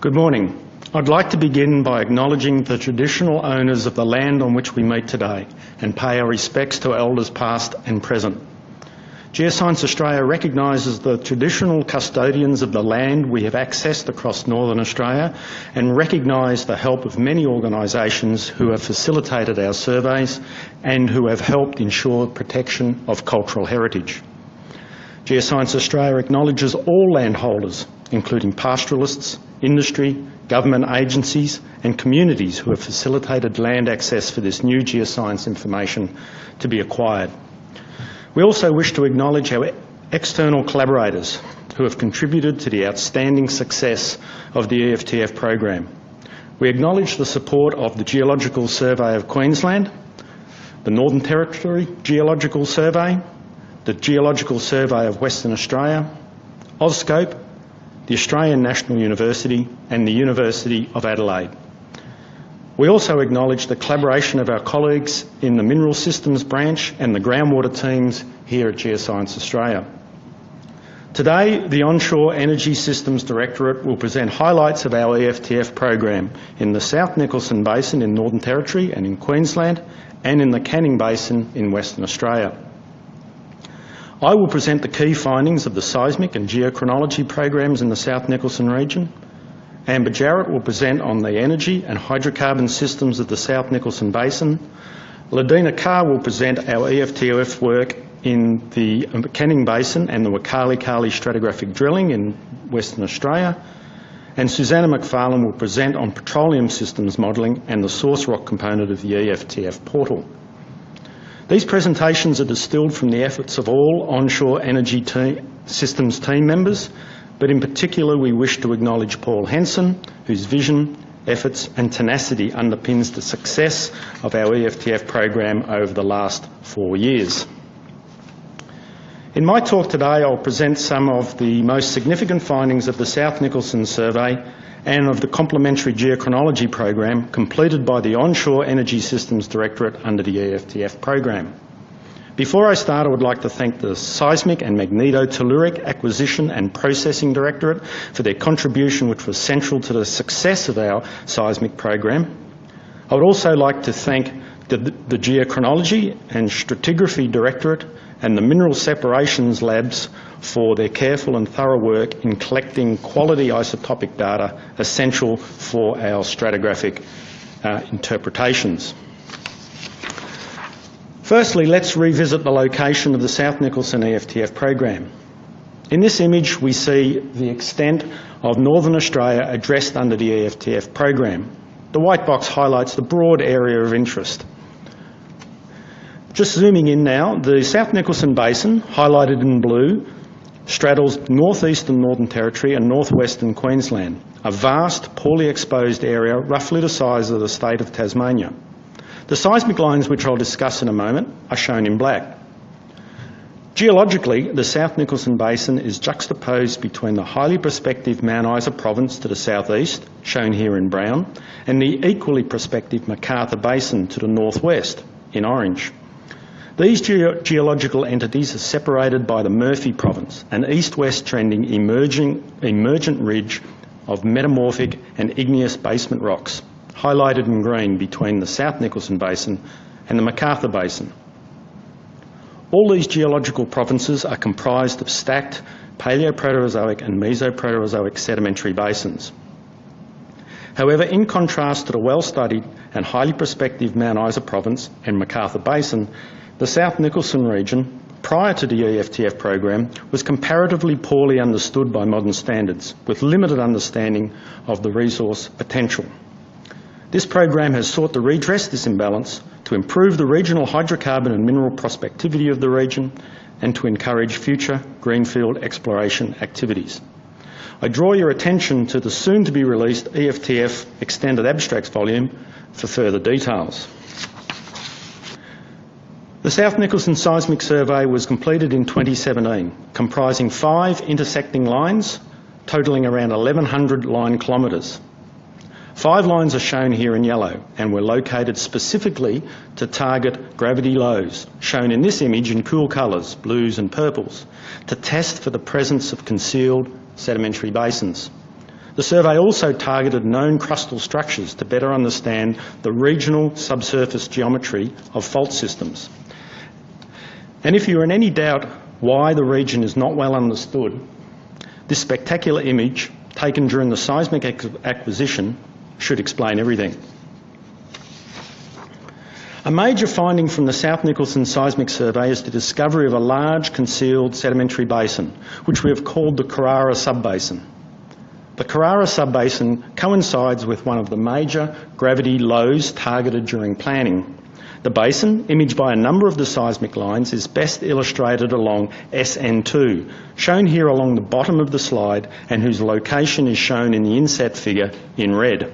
Good morning. I'd like to begin by acknowledging the traditional owners of the land on which we meet today and pay our respects to elders past and present. Geoscience Australia recognises the traditional custodians of the land we have accessed across Northern Australia and recognise the help of many organisations who have facilitated our surveys and who have helped ensure protection of cultural heritage. Geoscience Australia acknowledges all landholders, including pastoralists, industry, government agencies and communities who have facilitated land access for this new geoscience information to be acquired. We also wish to acknowledge our external collaborators who have contributed to the outstanding success of the EFTF program. We acknowledge the support of the Geological Survey of Queensland, the Northern Territory Geological Survey, the Geological Survey of Western Australia, Auscope, the Australian National University and the University of Adelaide. We also acknowledge the collaboration of our colleagues in the Mineral Systems branch and the groundwater teams here at Geoscience Australia. Today, the Onshore Energy Systems Directorate will present highlights of our EFTF program in the South Nicholson Basin in Northern Territory and in Queensland and in the Canning Basin in Western Australia. I will present the key findings of the seismic and geochronology programs in the South Nicholson region, Amber Jarrett will present on the energy and hydrocarbon systems of the South Nicholson Basin. Lidena Carr will present our EFTF work in the um, Canning Basin and the Waukarlycarly stratigraphic drilling in Western Australia. And Susanna McFarlane will present on petroleum systems modelling and the source rock component of the EFTF portal. These presentations are distilled from the efforts of all onshore energy team, systems team members but in particular we wish to acknowledge Paul Henson, whose vision, efforts and tenacity underpins the success of our EFTF program over the last four years. In my talk today I'll present some of the most significant findings of the South Nicholson survey and of the complementary geochronology program completed by the Onshore Energy Systems Directorate under the EFTF program. Before I start, I would like to thank the Seismic and Magnetotelluric Acquisition and Processing Directorate for their contribution which was central to the success of our seismic program. I would also like to thank the, the Geochronology and Stratigraphy Directorate and the Mineral Separations Labs for their careful and thorough work in collecting quality isotopic data essential for our stratigraphic uh, interpretations. Firstly, let's revisit the location of the South Nicholson EFTF program. In this image, we see the extent of Northern Australia addressed under the EFTF program. The white box highlights the broad area of interest. Just zooming in now, the South Nicholson Basin, highlighted in blue, straddles northeastern Northern Territory and northwestern Queensland, a vast, poorly exposed area roughly the size of the state of Tasmania. The seismic lines, which I'll discuss in a moment, are shown in black. Geologically, the South Nicholson Basin is juxtaposed between the highly prospective Mount Isa province to the southeast, shown here in brown, and the equally prospective McArthur Basin to the northwest, in orange. These ge geological entities are separated by the Murphy Province, an east-west trending emerging, emergent ridge of metamorphic and igneous basement rocks highlighted in green between the South Nicholson Basin and the McArthur Basin. All these geological provinces are comprised of stacked Paleoproterozoic and Mesoproterozoic sedimentary basins. However, in contrast to the well-studied and highly prospective Mount Isa province and McArthur Basin, the South Nicholson region, prior to the EFTF program, was comparatively poorly understood by modern standards, with limited understanding of the resource potential. This program has sought to redress this imbalance, to improve the regional hydrocarbon and mineral prospectivity of the region, and to encourage future greenfield exploration activities. I draw your attention to the soon-to-be released EFTF Extended Abstracts volume for further details. The South Nicholson Seismic Survey was completed in 2017, comprising five intersecting lines, totalling around 1,100 line kilometres. Five lines are shown here in yellow and were located specifically to target gravity lows, shown in this image in cool colours, blues and purples, to test for the presence of concealed sedimentary basins. The survey also targeted known crustal structures to better understand the regional subsurface geometry of fault systems. And if you're in any doubt why the region is not well understood, this spectacular image, taken during the seismic acquisition, should explain everything. A major finding from the South Nicholson seismic survey is the discovery of a large concealed sedimentary basin, which we have called the Carrara Subbasin. The Carrara Subbasin coincides with one of the major gravity lows targeted during planning. The basin, imaged by a number of the seismic lines, is best illustrated along SN2, shown here along the bottom of the slide and whose location is shown in the inset figure in red.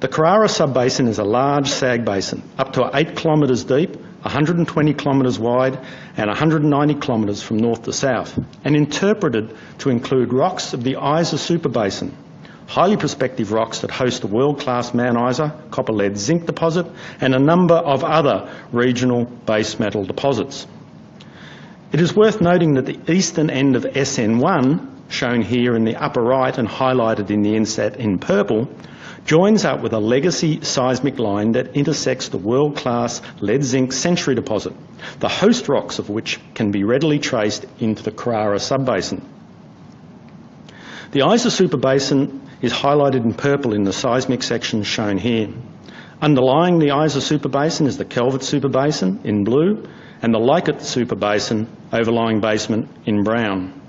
The Carrara Subbasin is a large sag basin, up to 8 kilometres deep 120 kilometres wide and 190 kilometres from north to south, and interpreted to include rocks of the Isa Superbasin, highly prospective rocks that host the world-class Mount Isa copper-lead zinc deposit and a number of other regional base metal deposits. It is worth noting that the eastern end of SN1, shown here in the upper right and highlighted in the inset in purple, joins up with a legacy seismic line that intersects the world-class lead-zinc century deposit, the host rocks of which can be readily traced into the Carrara subbasin. The Isa Superbasin is highlighted in purple in the seismic section shown here. Underlying the Isa Superbasin is the Calvert Superbasin in blue and the Leichhardt Superbasin overlying basement in brown.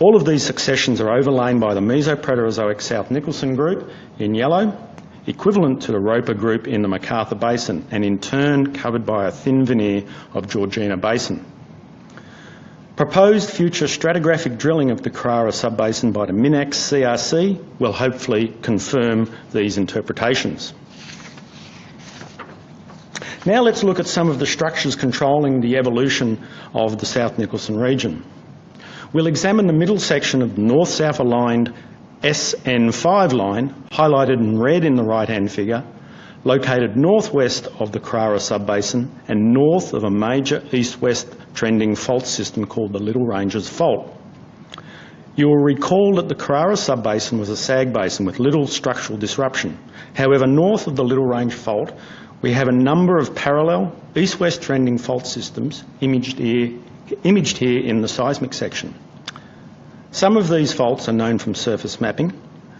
All of these successions are overlain by the Mesoproterozoic South Nicholson group in yellow, equivalent to the Roper group in the McArthur Basin, and in turn covered by a thin veneer of Georgina Basin. Proposed future stratigraphic drilling of the Carrara subbasin by the MinEx CRC will hopefully confirm these interpretations. Now let's look at some of the structures controlling the evolution of the South Nicholson region. We'll examine the middle section of the north-south aligned SN5 line, highlighted in red in the right-hand figure, located northwest of the Carrara subbasin and north of a major east-west trending fault system called the Little Ranges Fault. You will recall that the Carrara subbasin was a sag basin with little structural disruption. However, north of the Little Range Fault, we have a number of parallel east-west trending fault systems imaged here, imaged here in the seismic section. Some of these faults are known from surface mapping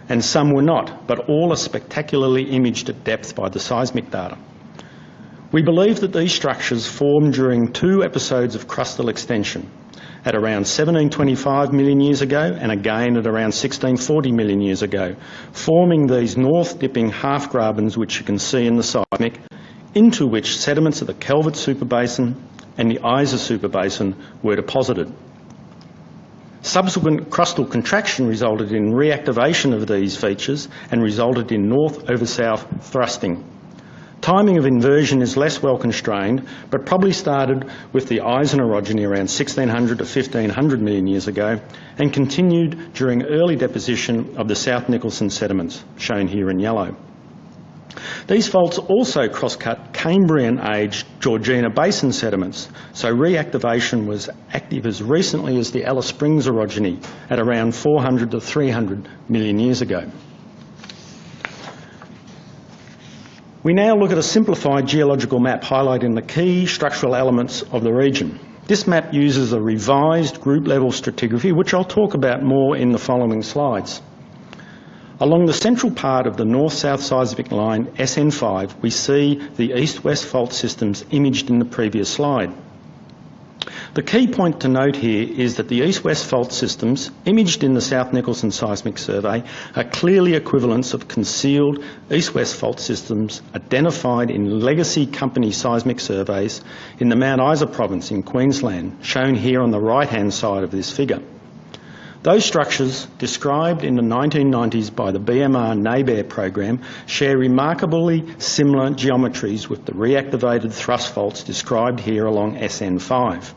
and some were not, but all are spectacularly imaged at depth by the seismic data. We believe that these structures formed during two episodes of crustal extension at around 1725 million years ago and again at around 1640 million years ago, forming these north-dipping half-grabens which you can see in the seismic, into which sediments of the Calvert Superbasin and the Isa Superbasin were deposited. Subsequent crustal contraction resulted in reactivation of these features and resulted in north over south thrusting. Timing of inversion is less well constrained, but probably started with the Isan orogeny around 1600 to 1500 million years ago and continued during early deposition of the South Nicholson sediments, shown here in yellow. These faults also cross-cut Cambrian-age Georgina Basin sediments, so reactivation was active as recently as the Alice Springs orogeny at around 400 to 300 million years ago. We now look at a simplified geological map highlighting the key structural elements of the region. This map uses a revised group level stratigraphy, which I'll talk about more in the following slides. Along the central part of the north-south seismic line SN5, we see the east-west fault systems imaged in the previous slide. The key point to note here is that the east-west fault systems, imaged in the South Nicholson seismic survey, are clearly equivalents of concealed east-west fault systems identified in legacy company seismic surveys in the Mount Isa province in Queensland, shown here on the right-hand side of this figure. Those structures, described in the 1990s by the BMR NABRE program, share remarkably similar geometries with the reactivated thrust faults described here along SN5.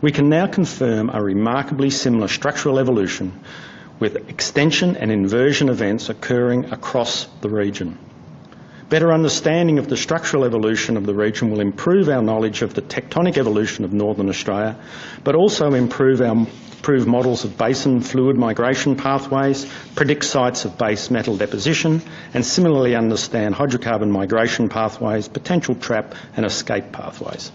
We can now confirm a remarkably similar structural evolution with extension and inversion events occurring across the region. Better understanding of the structural evolution of the region will improve our knowledge of the tectonic evolution of Northern Australia, but also improve our improve models of basin fluid migration pathways, predict sites of base metal deposition, and similarly understand hydrocarbon migration pathways, potential trap and escape pathways.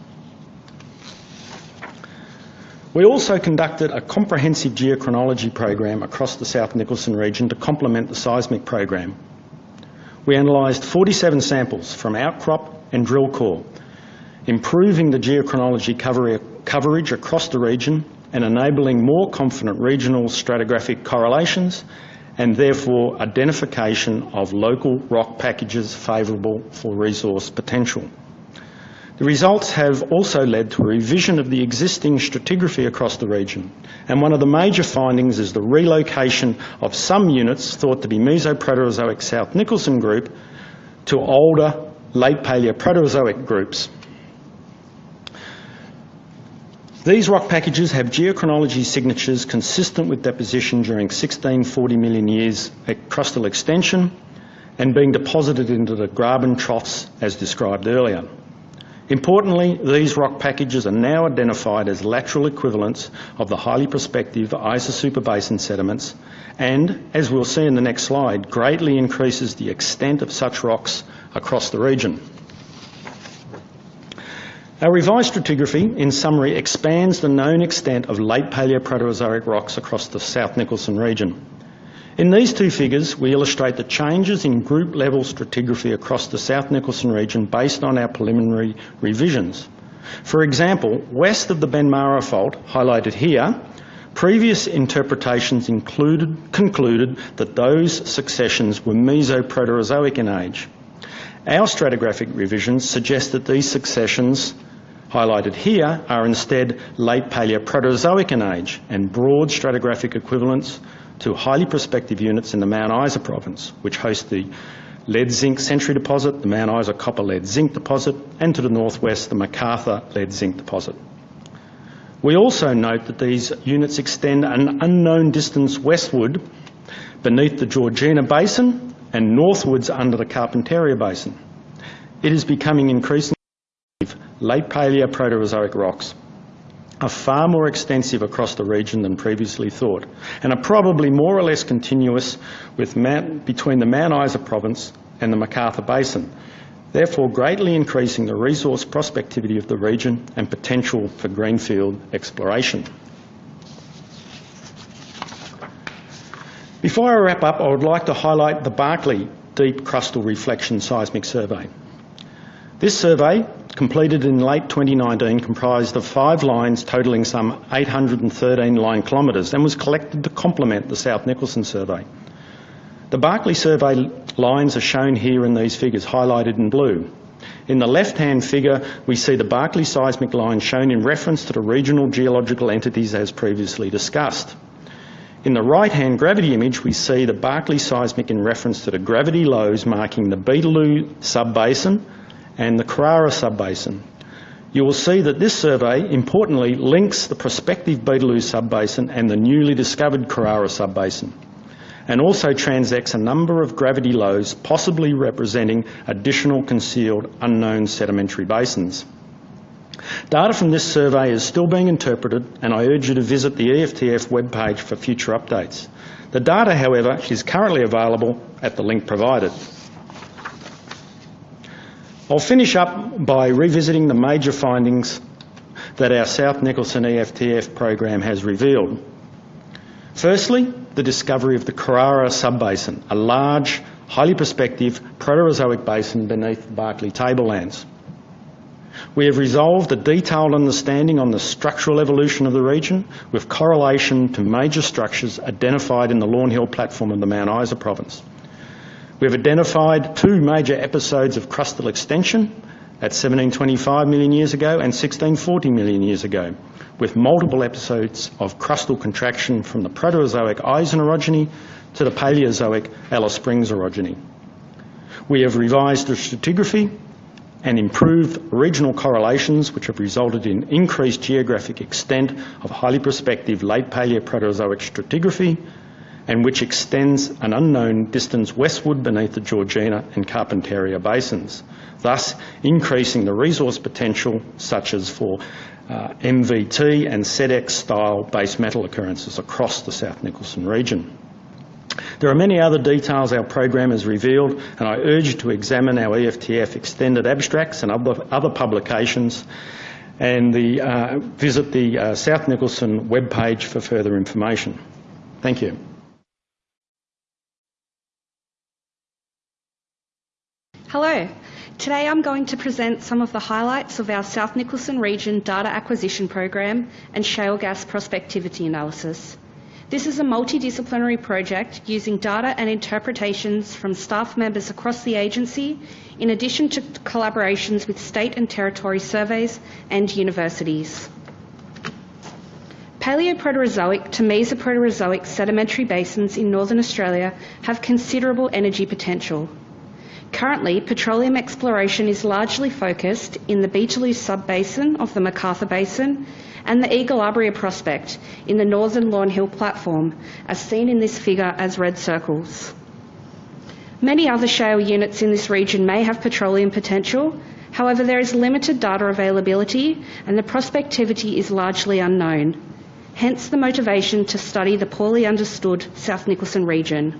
We also conducted a comprehensive geochronology program across the South Nicholson region to complement the seismic program. We analysed 47 samples from outcrop and drill core, improving the geochronology coverage across the region and enabling more confident regional stratigraphic correlations and therefore identification of local rock packages favourable for resource potential. The results have also led to a revision of the existing stratigraphy across the region, and one of the major findings is the relocation of some units thought to be Mesoproterozoic South Nicholson group to older late Paleoproterozoic groups. These rock packages have geochronology signatures consistent with deposition during 1640 million years at crustal extension and being deposited into the graben troughs as described earlier. Importantly, these rock packages are now identified as lateral equivalents of the highly prospective Isa superbasin sediments and, as we'll see in the next slide, greatly increases the extent of such rocks across the region. Our revised stratigraphy, in summary, expands the known extent of late Paleoproterozoic rocks across the South Nicholson region. In these two figures, we illustrate the changes in group level stratigraphy across the South Nicholson region based on our preliminary revisions. For example, west of the Benmara Fault, highlighted here, previous interpretations included, concluded that those successions were Mesoproterozoic in age. Our stratigraphic revisions suggest that these successions highlighted here are instead late Paleoproterozoic in age and broad stratigraphic equivalents to highly prospective units in the Mount Isa province, which host the lead zinc century deposit, the Mount Isa copper lead zinc deposit, and to the northwest, the McArthur lead zinc deposit. We also note that these units extend an unknown distance westward beneath the Georgina Basin and northwards under the Carpentaria Basin. It is becoming increasingly late Paleoproterozoic rocks are far more extensive across the region than previously thought and are probably more or less continuous with Mount, between the Mount Isa province and the McArthur Basin, therefore greatly increasing the resource prospectivity of the region and potential for greenfield exploration. Before I wrap up, I would like to highlight the Barkly Deep Crustal Reflection Seismic Survey. This survey completed in late 2019, comprised of five lines totalling some 813 line kilometres and was collected to complement the South Nicholson survey. The Barkly survey lines are shown here in these figures, highlighted in blue. In the left-hand figure, we see the Barkly seismic line shown in reference to the regional geological entities as previously discussed. In the right-hand gravity image, we see the Barkly seismic in reference to the gravity lows marking the Beetaloo subbasin, and the Carrara subbasin. You will see that this survey, importantly, links the prospective Beetaloo subbasin and the newly discovered Carrara subbasin, and also transects a number of gravity lows, possibly representing additional concealed unknown sedimentary basins. Data from this survey is still being interpreted, and I urge you to visit the EFTF webpage for future updates. The data, however, is currently available at the link provided. I'll finish up by revisiting the major findings that our South Nicholson EFTF program has revealed. Firstly, the discovery of the Carrara subbasin, a large, highly prospective Proterozoic basin beneath the Barkly tablelands. We have resolved a detailed understanding on the structural evolution of the region with correlation to major structures identified in the Lawn Hill platform of the Mount Isa province. We've identified two major episodes of crustal extension at 1725 million years ago and 1640 million years ago, with multiple episodes of crustal contraction from the Proterozoic Isan orogeny to the Paleozoic Alice Springs orogeny. We have revised the stratigraphy and improved regional correlations which have resulted in increased geographic extent of highly prospective late Paleoproterozoic stratigraphy and which extends an unknown distance westward beneath the Georgina and Carpentaria basins, thus increasing the resource potential such as for uh, MVT and SEDEX style base metal occurrences across the South Nicholson region. There are many other details our program has revealed, and I urge you to examine our EFTF extended abstracts and other, other publications and the, uh, visit the uh, South Nicholson webpage for further information. Thank you. Hello. Today I'm going to present some of the highlights of our South Nicholson Region Data Acquisition Program and Shale Gas Prospectivity Analysis. This is a multidisciplinary project using data and interpretations from staff members across the agency, in addition to collaborations with state and territory surveys and universities. Paleoproterozoic to Mesoproterozoic sedimentary basins in northern Australia have considerable energy potential. Currently, petroleum exploration is largely focused in the Beetaloo sub-basin of the McArthur Basin and the Egilabria prospect in the northern Lawn Hill platform, as seen in this figure as red circles. Many other shale units in this region may have petroleum potential, however there is limited data availability and the prospectivity is largely unknown, hence the motivation to study the poorly understood South Nicholson region.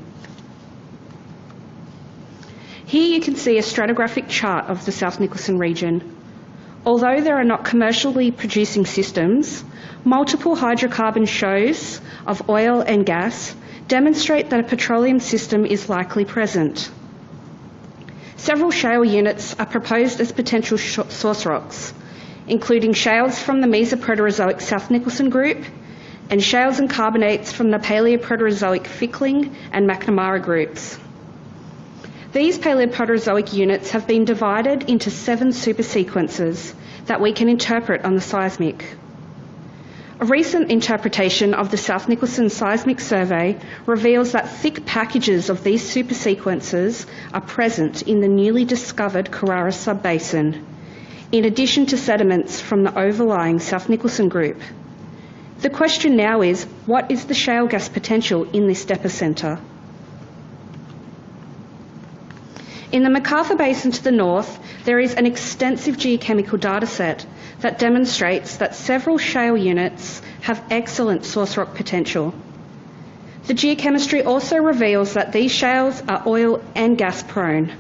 Here you can see a stratigraphic chart of the South Nicholson region. Although there are not commercially producing systems, multiple hydrocarbon shows of oil and gas demonstrate that a petroleum system is likely present. Several shale units are proposed as potential source rocks, including shales from the Mesoproterozoic South Nicholson group and shales and carbonates from the Paleoproterozoic Fickling and McNamara groups. These Paleoproterozoic units have been divided into seven supersequences that we can interpret on the seismic. A recent interpretation of the South Nicholson Seismic Survey reveals that thick packages of these supersequences are present in the newly discovered Carrara subbasin, in addition to sediments from the overlying South Nicholson group. The question now is, what is the shale gas potential in this depocentre? In the McArthur Basin to the north, there is an extensive geochemical dataset that demonstrates that several shale units have excellent source rock potential. The geochemistry also reveals that these shales are oil and gas prone.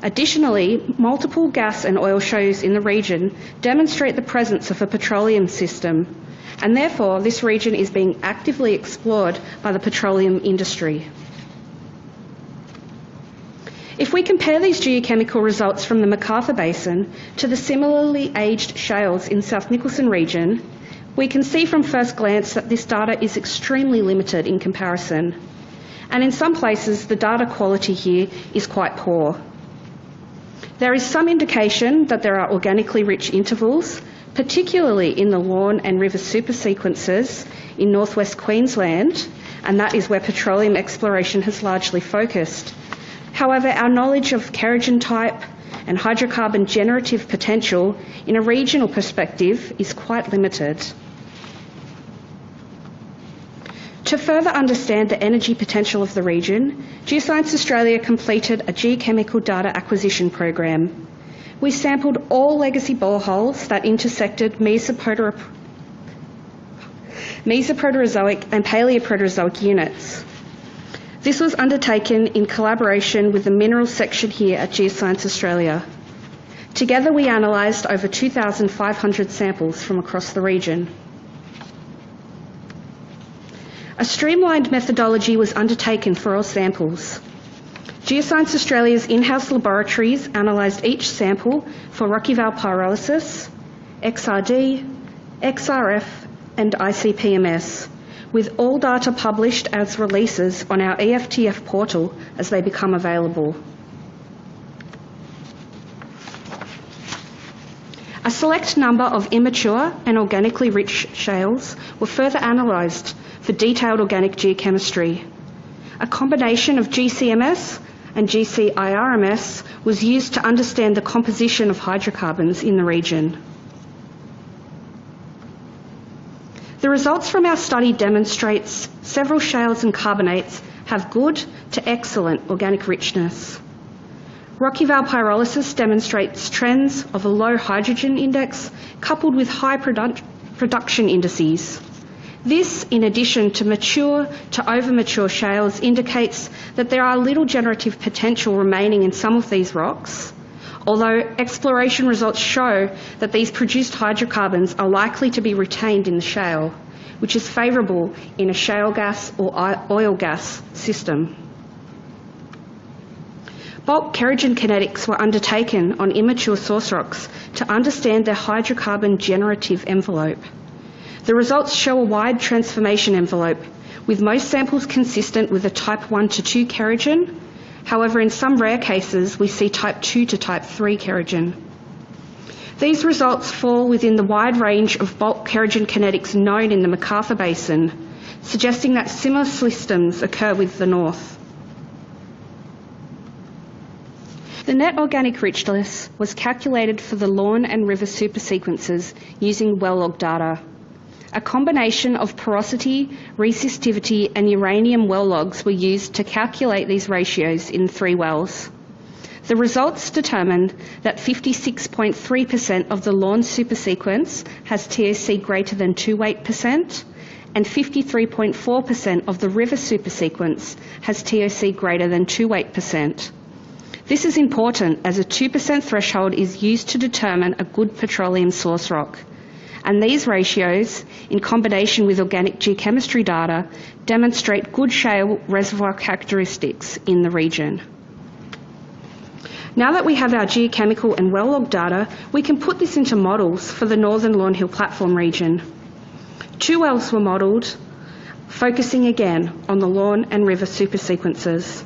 Additionally, multiple gas and oil shows in the region demonstrate the presence of a petroleum system, and therefore this region is being actively explored by the petroleum industry. If we compare these geochemical results from the McArthur Basin to the similarly aged shales in South Nicholson region, we can see from first glance that this data is extremely limited in comparison. And in some places, the data quality here is quite poor. There is some indication that there are organically rich intervals, particularly in the lawn and river supersequences in northwest Queensland, and that is where petroleum exploration has largely focused. However, our knowledge of kerogen type and hydrocarbon generative potential in a regional perspective is quite limited. To further understand the energy potential of the region, Geoscience Australia completed a geochemical data acquisition program. We sampled all legacy boreholes that intersected Mesoproterozoic and Paleoproterozoic units. This was undertaken in collaboration with the Minerals section here at Geoscience Australia. Together we analysed over 2,500 samples from across the region. A streamlined methodology was undertaken for all samples. Geoscience Australia's in-house laboratories analysed each sample for Rock-Eval pyrolysis, XRD, XRF and ICP-MS with all data published as releases on our EFTF portal as they become available. A select number of immature and organically rich shales were further analysed for detailed organic geochemistry. A combination of GCMS and GCIRMS was used to understand the composition of hydrocarbons in the region. The results from our study demonstrates several shales and carbonates have good to excellent organic richness. Rock-Eval pyrolysis demonstrates trends of a low hydrogen index coupled with high produ- production indices. This, in addition to mature to over mature shales, indicates that there are little generative potential remaining in some of these rocks, although exploration results show that these produced hydrocarbons are likely to be retained in the shale, which is favourable in a shale gas or oil gas system. Bulk kerogen kinetics were undertaken on immature source rocks to understand their hydrocarbon generative envelope. The results show a wide transformation envelope, with most samples consistent with a type 1 to 2 kerogen. However, in some rare cases, we see type 2 to type 3 kerogen. These results fall within the wide range of bulk kerogen kinetics known in the McArthur Basin, suggesting that similar systems occur with the north. The net organic richness was calculated for the lawn and river supersequences using well log data. A combination of porosity, resistivity, and uranium well logs were used to calculate these ratios in three wells. The results determined that 56.3% of the lawn supersequence has TOC greater than 2 weight%, percent, and 53.4% of the river supersequence has TOC greater than 2 weight%. Percent. This is important as a 2% threshold is used to determine a good petroleum source rock. And these ratios, in combination with organic geochemistry data, demonstrate good shale reservoir characteristics in the region. Now that we have our geochemical and well log data, we can put this into models for the northern Lawn Hill platform region. Two wells were modelled, focusing again on the lawn and river supersequences.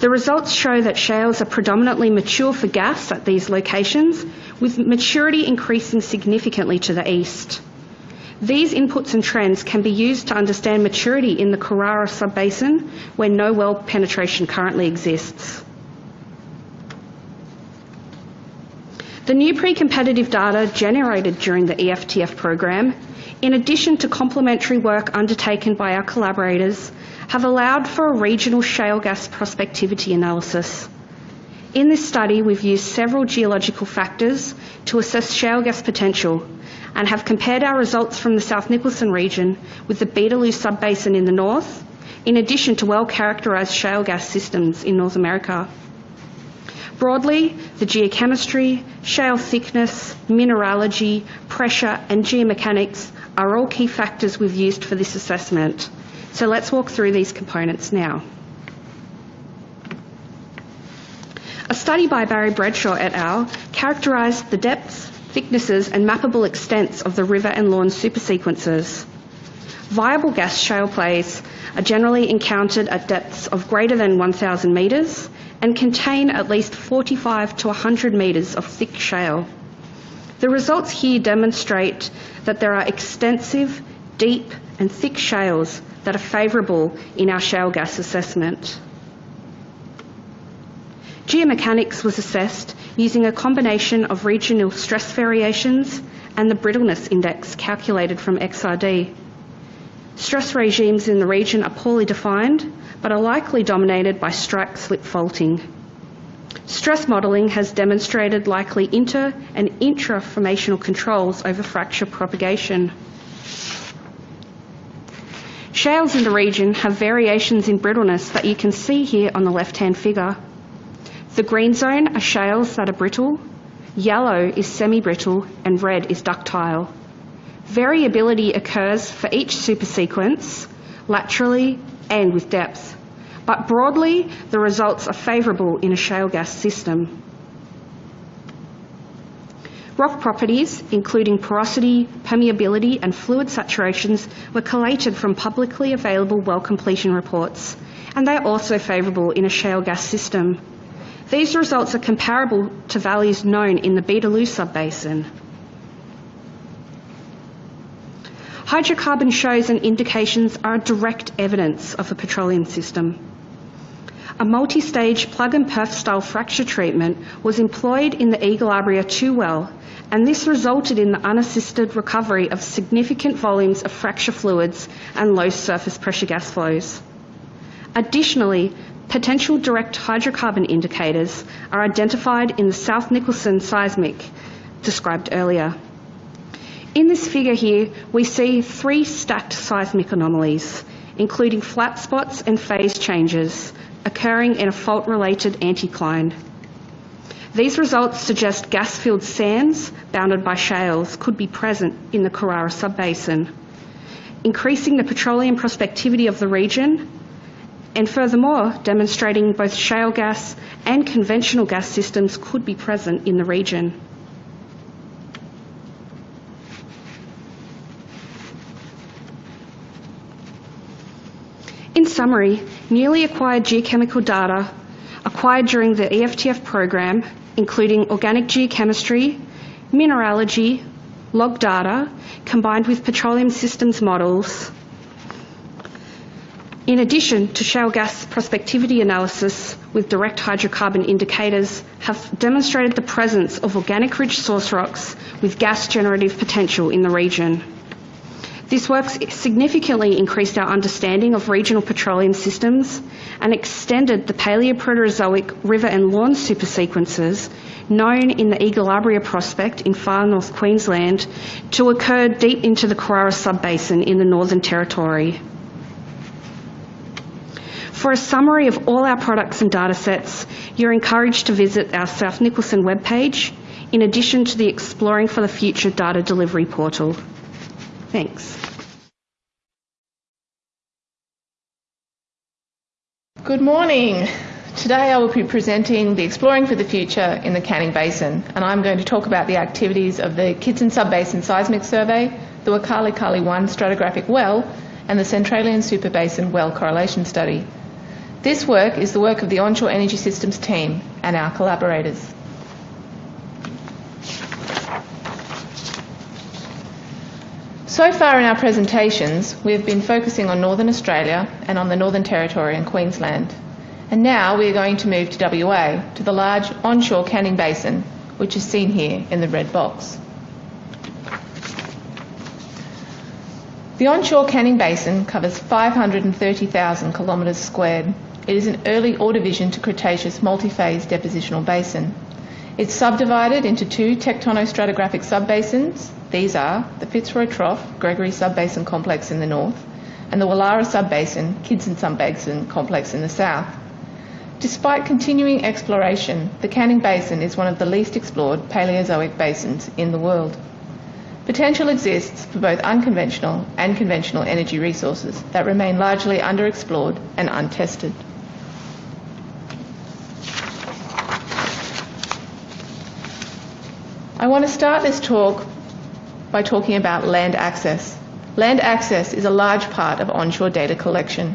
The results show that shales are predominantly mature for gas at these locations, with maturity increasing significantly to the east. These inputs and trends can be used to understand maturity in the Carrara subbasin, where no well penetration currently exists. The new pre-competitive data generated during the EFTF program, in addition to complementary work undertaken by our collaborators, have allowed for a regional shale gas prospectivity analysis. In this study, we've used several geological factors to assess shale gas potential and have compared our results from the South Nicholson region with the Beetaloo subbasin in the north, in addition to well characterised shale gas systems in North America. Broadly, the geochemistry, shale thickness, mineralogy, pressure, and geomechanics are all key factors we've used for this assessment. So let's walk through these components now. A study by Barry Bradshaw et al. characterised the depths, thicknesses, and mappable extents of the river and lawn supersequences. Viable gas shale plays are generally encountered at depths of greater than 1,000 metres and contain at least 45 to 100 metres of thick shale. The results here demonstrate that there are extensive, deep, and thick shales that are favourable in our shale gas assessment. Geomechanics was assessed using a combination of regional stress variations and the brittleness index calculated from XRD. Stress regimes in the region are poorly defined, but are likely dominated by strike slip faulting. Stress modelling has demonstrated likely inter and intra-formational controls over fracture propagation. Shales in the region have variations in brittleness that you can see here on the left-hand figure. The green zone are shales that are brittle, yellow is semi-brittle, and red is ductile. Variability occurs for each supersequence, laterally and with depth, but broadly the results are favourable in a shale gas system. Rock properties, including porosity, permeability, and fluid saturations, were collated from publicly available well completion reports, and they are also favourable in a shale gas system. These results are comparable to values known in the Beetaloo subbasin. Hydrocarbon shows and indications are direct evidence of a petroleum system. A multi-stage plug and perf style fracture treatment was employed in the Egilabria 2 well and this resulted in the unassisted recovery of significant volumes of fracture fluids and low surface pressure gas flows. Additionally, potential direct hydrocarbon indicators are identified in the South Nicholson seismic described earlier. In this figure here, we see three stacked seismic anomalies, including flat spots and phase changes occurring in a fault-related anticline. These results suggest gas-filled sands bounded by shales could be present in the Carrara subbasin, increasing the petroleum prospectivity of the region and furthermore demonstrating both shale gas and conventional gas systems could be present in the region. In summary, newly acquired geochemical data acquired during the EFTF program, including organic geochemistry, mineralogy, log data, combined with petroleum systems models, in addition to shale gas prospectivity analysis with direct hydrocarbon indicators have demonstrated the presence of organic rich source rocks with gas generative potential in the region. This work significantly increased our understanding of regional petroleum systems and extended the Paleoproterozoic river and lawn supersequences known in the Egilabria prospect in far north Queensland to occur deep into the Carrara subbasin in the Northern Territory. For a summary of all our products and datasets, you're encouraged to visit our South Nicholson webpage, in addition to the Exploring for the Future data delivery portal. Thanks. Good morning. Today I will be presenting the Exploring for the Future in the Canning Basin and I'm going to talk about the activities of the Kidson Subbasin Seismic Survey, the Waukarlycarly 1 stratigraphic well and the Centralian Superbasin well correlation study. This work is the work of the Onshore Energy Systems team and our collaborators. So far in our presentations, we have been focusing on Northern Australia and on the Northern Territory and Queensland. And now we are going to move to WA, to the large onshore Canning Basin, which is seen here in the red box. The onshore Canning Basin covers 530,000 kilometres squared. It is an early Ordovician to Cretaceous multi-phase depositional basin. It's subdivided into two tectonostratigraphic subbasins, these are the Fitzroy Trough Gregory Subbasin Complex in the north and the Willara Subbasin Kidson Subbasin Complex in the south. Despite continuing exploration, the Canning Basin is one of the least explored Paleozoic basins in the world. Potential exists for both unconventional and conventional energy resources that remain largely underexplored and untested. I want to start this talk by talking about land access. Land access is a large part of onshore data collection.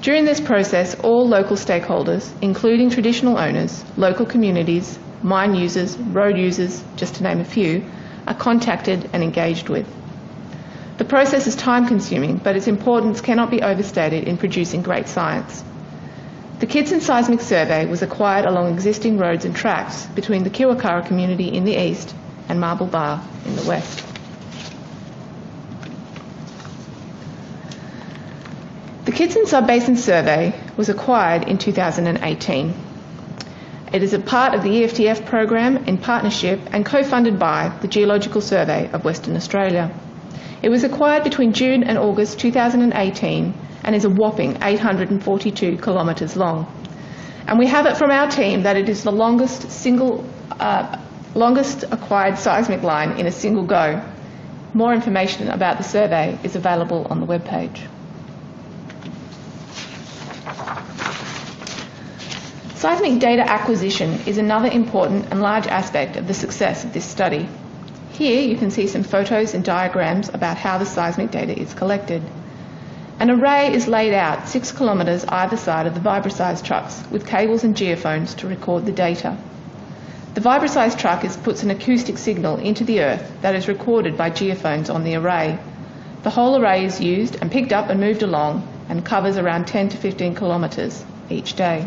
During this process, all local stakeholders, including traditional owners, local communities, mine users, road users, just to name a few, are contacted and engaged with. The process is time consuming, but its importance cannot be overstated in producing great science. The Kidson Seismic Survey was acquired along existing roads and tracks between the Kiwirrkurra community in the east and Marble Bar in the west. The Kidson Subbasin Survey was acquired in 2018. It is a part of the EFTF program in partnership and co-funded by the Geological Survey of Western Australia. It was acquired between June and August 2018 and is a whopping 842 kilometres long. And we have it from our team that it is the longest single, uh, longest acquired seismic line in a single go. More information about the survey is available on the webpage. Seismic data acquisition is another important and large aspect of the success of this study. Here you can see some photos and diagrams about how the seismic data is collected. An array is laid out six kilometres either side of the Vibroseis trucks with cables and geophones to record the data. The Vibroseis truck is, puts an acoustic signal into the earth that is recorded by geophones on the array. The whole array is used and picked up and moved along and covers around 10 to 15 kilometres each day.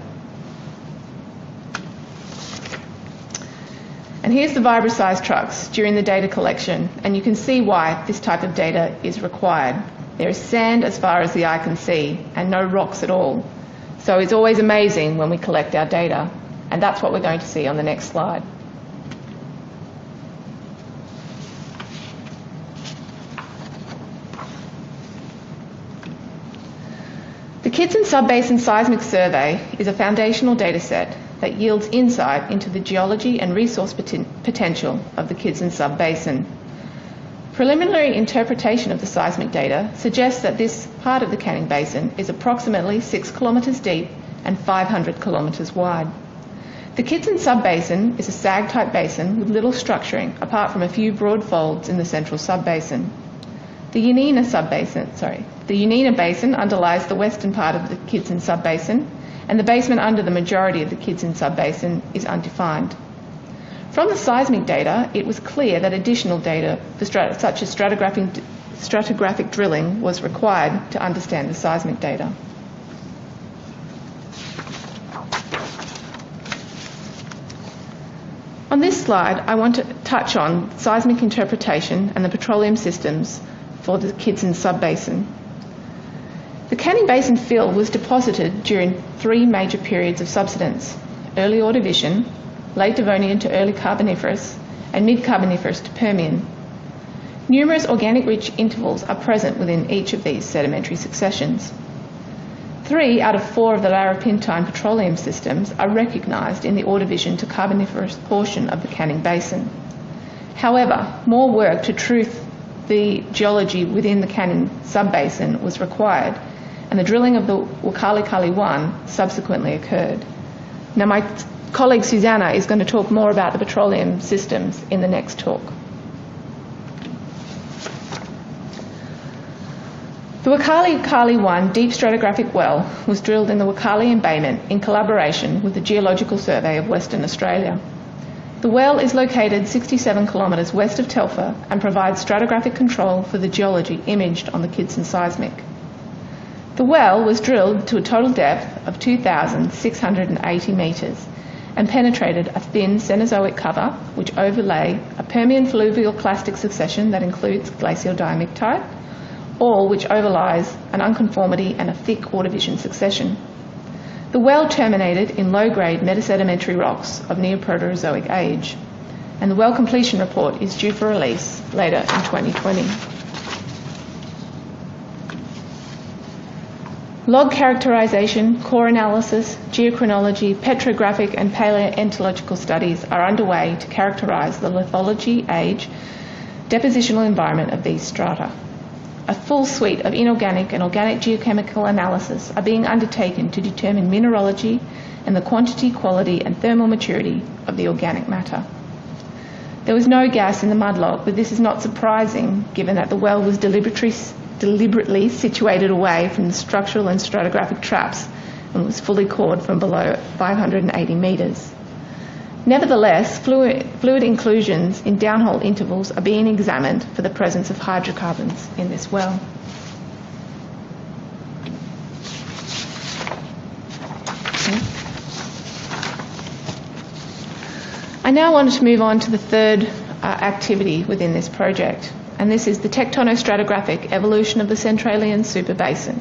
And here's the vibroseised trucks during the data collection, and you can see why this type of data is required. There is sand as far as the eye can see, and no rocks at all. So it's always amazing when we collect our data, and that's what we're going to see on the next slide. The Kidson Subbasin Seismic Survey is a foundational dataset that yields insight into the geology and resource poten- potential of the Kidson Subbasin. Preliminary interpretation of the seismic data suggests that this part of the Canning Basin is approximately 6 kilometres deep and 500 kilometres wide. The Kidson Subbasin is a sag-type basin with little structuring apart from a few broad folds in the central subbasin. The Yeneena subbasin, sorry, the Yeneena Basin underlies the western part of the Kidson Subbasin and the basement under the majority of the Kidson Subbasin is undefined. From the seismic data, it was clear that additional data, strat- such as stratigraphic, stratigraphic drilling, was required to understand the seismic data. On this slide, I want to touch on seismic interpretation and the petroleum systems for the Kidson Subbasin. The Canning Basin fill was deposited during three major periods of subsidence early Ordovician, late Devonian to early Carboniferous, and mid Carboniferous to Permian. Numerous organic rich intervals are present within each of these sedimentary successions. Three out of four of the Larapintine petroleum systems are recognised in the Ordovician to Carboniferous portion of the Canning Basin. However, more work to truth the geology within the Canning subbasin was required and the drilling of the Waukarlycarly 1 subsequently occurred. Now, my colleague Susanna is going to talk more about the petroleum systems in the next talk. The Waukarlycarly 1 deep stratigraphic well was drilled in the Waukarlycarly embayment in collaboration with the Geological Survey of Western Australia. The well is located 67 kilometres west of Telfer and provides stratigraphic control for the geology imaged on the Kidson seismic. The well was drilled to a total depth of 2,680 metres and penetrated a thin Cenozoic cover which overlay a Permian fluvial clastic succession that includes glacial diamictite, all which overlies an unconformity and a thick Ordovician succession. The well terminated in low-grade metasedimentary rocks of Neoproterozoic age, and the well completion report is due for release later in 2020. Log characterisation, core analysis, geochronology, petrographic and paleontological studies are underway to characterise the lithology, age, depositional environment of these strata. A full suite of inorganic and organic geochemical analysis are being undertaken to determine mineralogy and the quantity, quality and thermal maturity of the organic matter. There was no gas in the mud log, but this is not surprising given that the well was deliberately deliberately situated away from the structural and stratigraphic traps and was fully cored from below 580 metres. Nevertheless, fluid, fluid, inclusions in downhole intervals are being examined for the presence of hydrocarbons in this well. I now want to move on to the third uh, activity within this project, and this is the tectonostratigraphic evolution of the Centralian superbasin.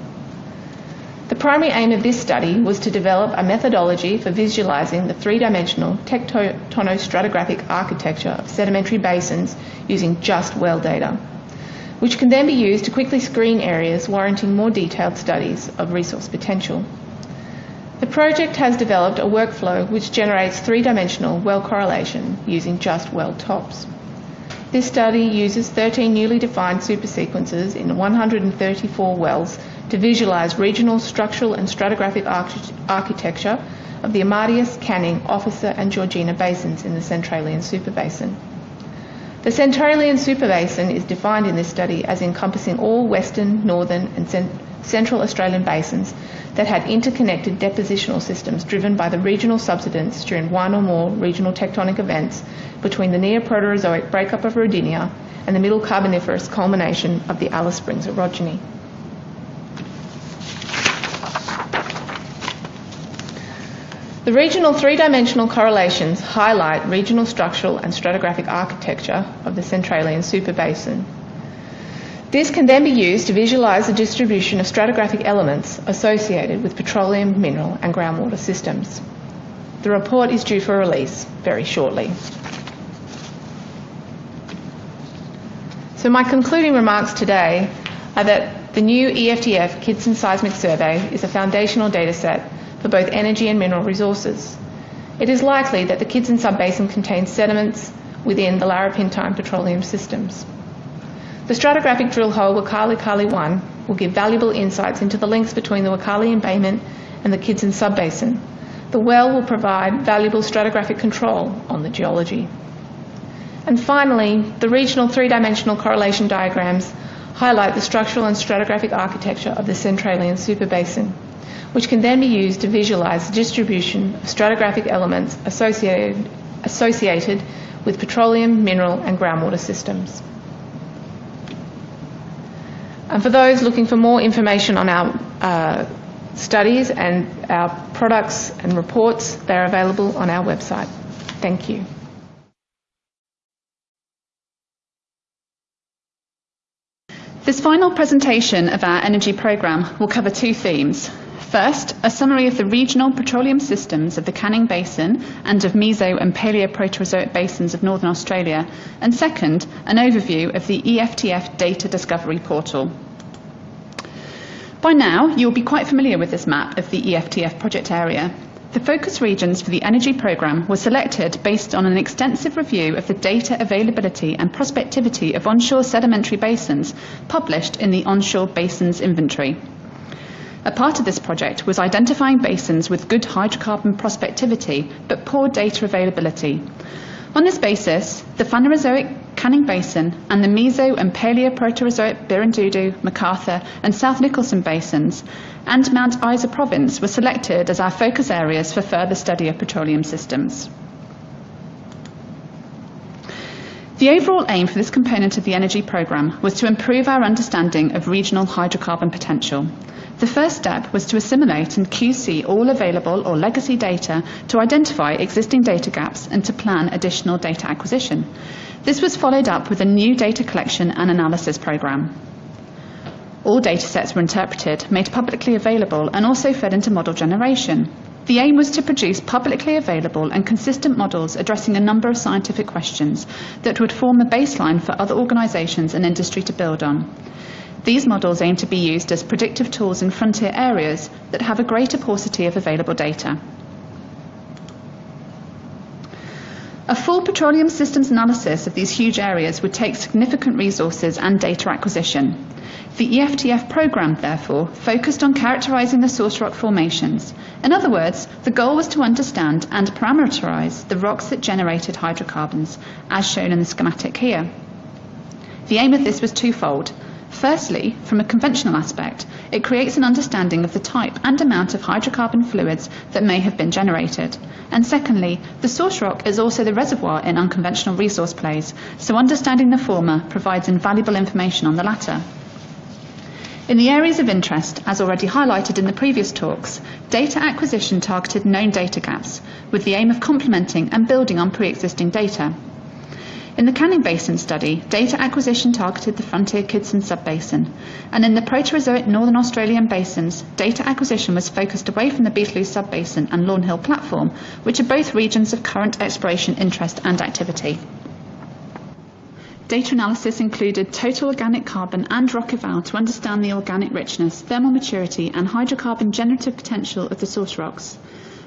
The primary aim of this study was to develop a methodology for visualising the three-dimensional tectonostratigraphic architecture of sedimentary basins using just well data, which can then be used to quickly screen areas warranting more detailed studies of resource potential. The project has developed a workflow which generates three-dimensional well correlation using just well tops. This study uses 13 newly defined supersequences in 134 wells to visualise regional structural and stratigraphic architecture of the Amadeus, Canning, Officer and Georgina basins in the Centralian Superbasin. The Centralian Superbasin is defined in this study as encompassing all western, northern and central Australian basins that had interconnected depositional systems driven by the regional subsidence during one or more regional tectonic events between the Neoproterozoic breakup of Rodinia and the Middle Carboniferous culmination of the Alice Springs orogeny. The regional three-dimensional correlations highlight regional structural and stratigraphic architecture of the Centralian superbasin. This can then be used to visualise the distribution of stratigraphic elements associated with petroleum, mineral and groundwater systems. The report is due for release very shortly. So my concluding remarks today are that the new EFTF Kidson Seismic Survey is a foundational dataset for both energy and mineral resources. It is likely that the Kidson Subbasin contains sediments within the Larapintine petroleum systems. The stratigraphic drill hole Waukarlycarly 1 will give valuable insights into the links between the Waukarlycarly embayment and the Kidson Subbasin. The well will provide valuable stratigraphic control on the geology. And finally, the regional three-dimensional correlation diagrams highlight the structural and stratigraphic architecture of the Centralian superbasin, which can then be used to visualise the distribution of stratigraphic elements associated, associated with petroleum, mineral and groundwater systems. And for those looking for more information on our uh, studies and our products and reports, they're available on our website. Thank you. This final presentation of our energy programme will cover two themes. First, a summary of the regional petroleum systems of the Canning Basin and of Meso and Paleoproterozoic basins of Northern Australia, and second, an overview of the EFTF Data Discovery Portal. By now, you will be quite familiar with this map of the EFTF project area. The focus regions for the energy programme were selected based on an extensive review of the data availability and prospectivity of onshore sedimentary basins published in the Onshore Basins Inventory. A part of this project was identifying basins with good hydrocarbon prospectivity but poor data availability. On this basis, the Phanerozoic Canning Basin and the Meso and Paleoproterozoic Birrindudu, McArthur and South Nicholson basins and Mount Isa province were selected as our focus areas for further study of petroleum systems. The overall aim for this component of the energy programme was to improve our understanding of regional hydrocarbon potential the first step was to assimilate and QC all available or legacy data to identify existing data gaps and to plan additional data acquisition. This was followed up with a new data collection and analysis program. All datasets were interpreted, made publicly available, and also fed into model generation. The aim was to produce publicly available and consistent models addressing a number of scientific questions that would form a baseline for other organisations and industry to build on. These models aim to be used as predictive tools in frontier areas that have a greater paucity of available data. A full petroleum systems analysis of these huge areas would take significant resources and data acquisition. The EFTF programme, therefore, focused on characterising the source rock formations. In other words, the goal was to understand and parameterise the rocks that generated hydrocarbons, as shown in the schematic here. The aim of this was twofold Firstly, from a conventional aspect, it creates an understanding of the type and amount of hydrocarbon fluids that may have been generated. And secondly, the source rock is also the reservoir in unconventional resource plays, so understanding the former provides invaluable information on the latter. In the areas of interest, as already highlighted in the previous talks, data acquisition targeted known data gaps with the aim of complementing and building on pre-existing data. In the Canning Basin study, data acquisition targeted the Frontier Kidson Subbasin, and in the Proterozoic Northern Australian basins, data acquisition was focused away from the Beetaloo Subbasin and Lawn Hill Platform, which are both regions of current exploration interest and activity. Data analysis included total organic carbon and Rock-Eval to understand the organic richness, thermal maturity and hydrocarbon generative potential of the source rocks.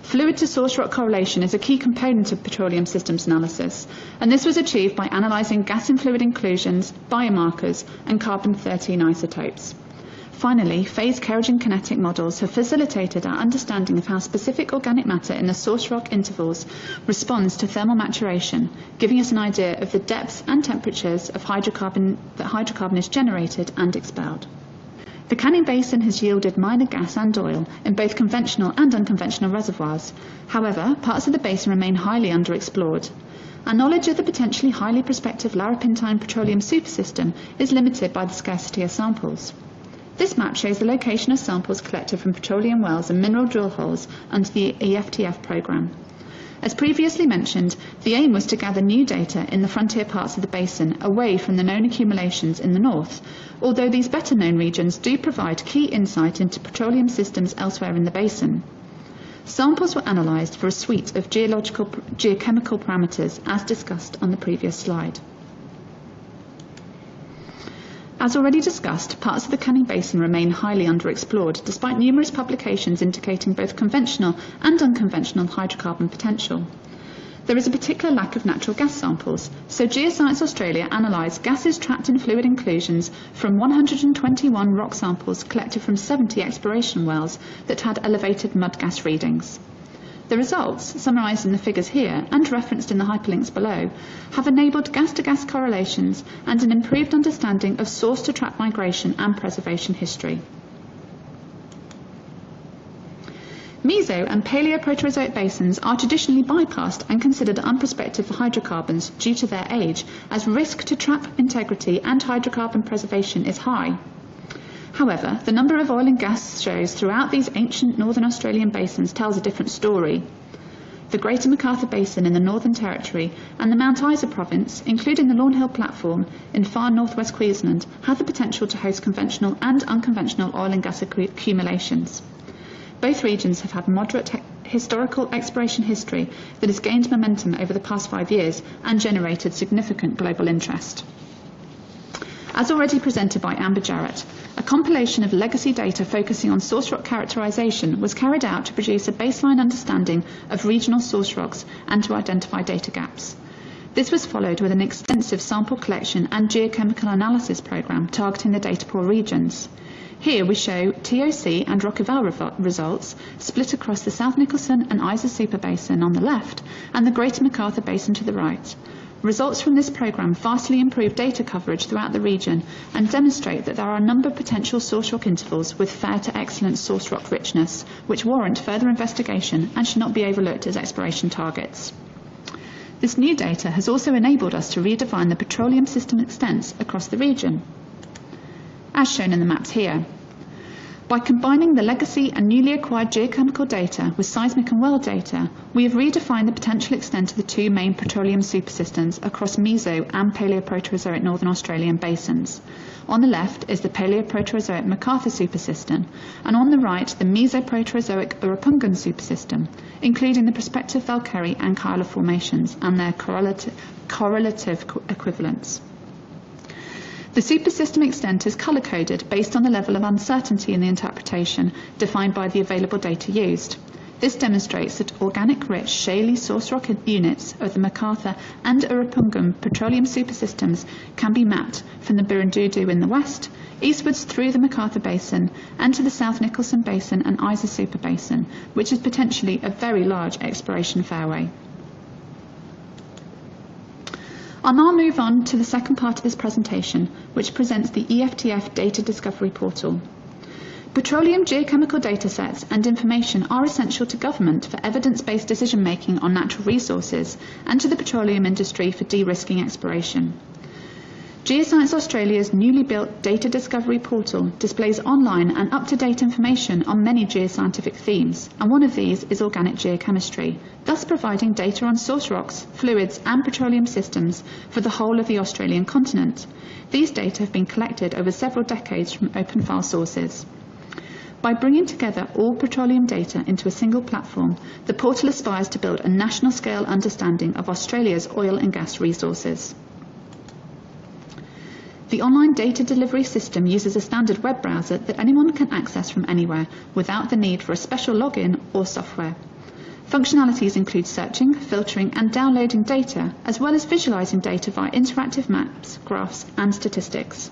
Fluid to source rock correlation is a key component of petroleum systems analysis, and this was achieved by analysing gas and fluid inclusions, biomarkers, and carbon-13 isotopes. Finally, phase kerogen kinetic models have facilitated our understanding of how specific organic matter in the source rock intervals responds to thermal maturation, giving us an idea of the depths and temperatures of hydrocarbon that hydrocarbon is generated and expelled. The Canning Basin has yielded minor gas and oil in both conventional and unconventional reservoirs. However, parts of the basin remain highly underexplored. Our knowledge of the potentially highly prospective Larapintine petroleum supersystem is limited by the scarcity of samples. This map shows the location of samples collected from petroleum wells and mineral drill holes under the EFTF programme. As previously mentioned, the aim was to gather new data in the frontier parts of the basin away from the known accumulations in the north, although these better known regions do provide key insight into petroleum systems elsewhere in the basin. Samples were analysed for a suite of geological, geochemical parameters as discussed on the previous slide. As already discussed, parts of the Canning Basin remain highly underexplored, despite numerous publications indicating both conventional and unconventional hydrocarbon potential. There is a particular lack of natural gas samples, so Geoscience Australia analysed gases trapped in fluid inclusions from 121 rock samples collected from 70 exploration wells that had elevated mud gas readings. The results, summarised in the figures here and referenced in the hyperlinks below, have enabled gas-to-gas correlations and an improved understanding of source-to-trap migration and preservation history. Meso and Paleoproterozoic basins are traditionally bypassed and considered unprospective for hydrocarbons due to their age, as risk to trap integrity and hydrocarbon preservation is high. However, the number of oil and gas shows throughout these ancient northern Australian basins tells a different story. The Greater McArthur Basin in the Northern Territory and the Mount Isa province, including the Lawn Hill platform in far northwest Queensland, have the potential to host conventional and unconventional oil and gas accumulations. Both regions have had moderate historical exploration history that has gained momentum over the past five years and generated significant global interest. As already presented by Amber Jarrett, compilation of legacy data focusing on source rock characterization was carried out to produce a baseline understanding of regional source rocks and to identify data gaps. This was followed with an extensive sample collection and geochemical analysis program targeting the data poor regions. Here we show TOC and Rock-Eval results split across the South Nicholson and Isa Super Basin on the left and the Greater McArthur Basin to the right, Results from this programme vastly improve data coverage throughout the region and demonstrate that there are a number of potential source rock intervals with fair to excellent source rock richness, which warrant further investigation and should not be overlooked as exploration targets. This new data has also enabled us to redefine the petroleum system extents across the region, as shown in the maps here. By combining the legacy and newly acquired geochemical data with seismic and well data, we have redefined the potential extent of the two main petroleum supersystems across Meso and Paleoproterozoic Northern Australian basins. On the left is the Paleoproterozoic McArthur supersystem, and on the right the Mesoproterozoic Urapungan supersystem, including the prospective Velkerri and Kyalla formations and their correlative, correlative equivalents. The supersystem extent is color-coded based on the level of uncertainty in the interpretation defined by the available data used. This demonstrates that organic-rich shaly source rock units of the McArthur and Urapungan petroleum supersystems can be mapped from the Birrindudu in the west, eastwards through the McArthur Basin, and to the South Nicholson Basin and Isa Super Basin, which is potentially a very large exploration fairway. I'll now move on to the second part of this presentation, which presents the EFTF Data Discovery Portal. Petroleum geochemical datasets and information are essential to government for evidence-based decision-making on natural resources and to the petroleum industry for de-risking exploration. Geoscience Australia's newly built data discovery portal displays online and up-to-date information on many geoscientific themes, and one of these is organic geochemistry, thus providing data on source rocks, fluids and petroleum systems for the whole of the Australian continent. These data have been collected over several decades from open file sources. By bringing together all petroleum data into a single platform, the portal aspires to build a national scale understanding of Australia's oil and gas resources. The online data delivery system uses a standard web browser that anyone can access from anywhere without the need for a special login or software. Functionalities include searching, filtering and downloading data, as well as visualizing data via interactive maps, graphs and statistics.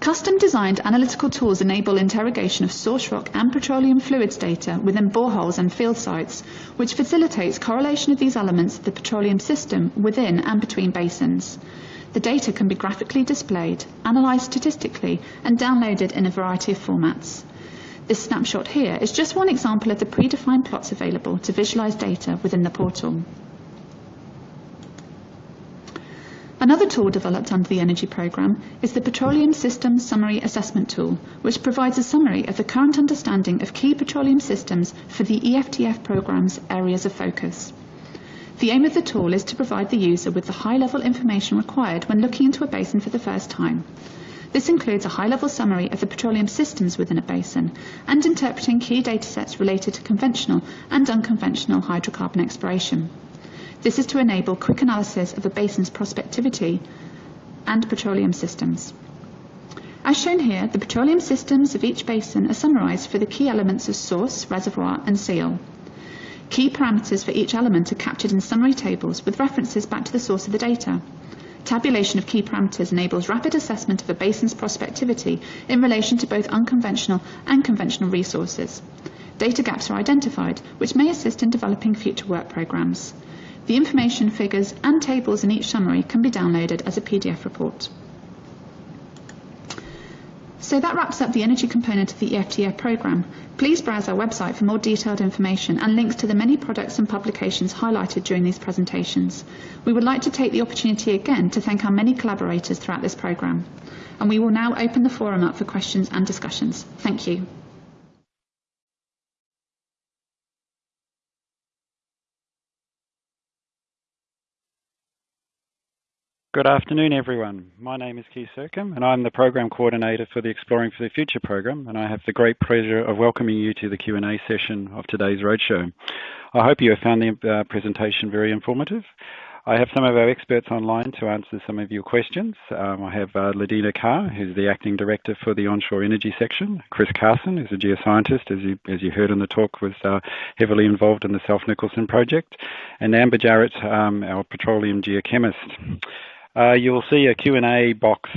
Custom designed analytical tools enable interrogation of source rock and petroleum fluids data within boreholes and field sites, which facilitates correlation of these elements of the petroleum system within and between basins. The data can be graphically displayed, analysed statistically, and downloaded in a variety of formats. This snapshot here is just one example of the predefined plots available to visualise data within the portal. Another tool developed under the Energy Programme is the Petroleum Systems Summary Assessment Tool, which provides a summary of the current understanding of key petroleum systems for the EFTF programme's areas of focus. The aim of the tool is to provide the user with the high-level information required when looking into a basin for the first time. This includes a high-level summary of the petroleum systems within a basin and interpreting key datasets related to conventional and unconventional hydrocarbon exploration. This is to enable quick analysis of a basin's prospectivity and petroleum systems. As shown here, the petroleum systems of each basin are summarised for the key elements of source, reservoir and seal. Key parameters for each element are captured in summary tables with references back to the source of the data. Tabulation of key parameters enables rapid assessment of a basin's prospectivity in relation to both unconventional and conventional resources. Data gaps are identified, which may assist in developing future work programmes. The information, figures and tables in each summary can be downloaded as a PDF report. So that wraps up the energy component of the EFTF programme. Please browse our website for more detailed information and links to the many products and publications highlighted during these presentations. We would like to take the opportunity again to thank our many collaborators throughout this programme. And we will now open the forum up for questions and discussions. Thank you. Good afternoon, everyone. My name is Keith Sercombe, and I'm the Program Coordinator for the Exploring for the Future program, and I have the great pleasure of welcoming you to the Q&A session of today's roadshow. I hope you have found the uh, presentation very informative. I have some of our experts online to answer some of your questions. Um, I have uh, Lidena Carr, who's the Acting Director for the Onshore Energy Section. Chris Carson, who's a geoscientist, as you, as you heard in the talk, was uh, heavily involved in the South Nicholson project. And Amber Jarrett, um, our petroleum geochemist. Uh, you'll see a Q&A box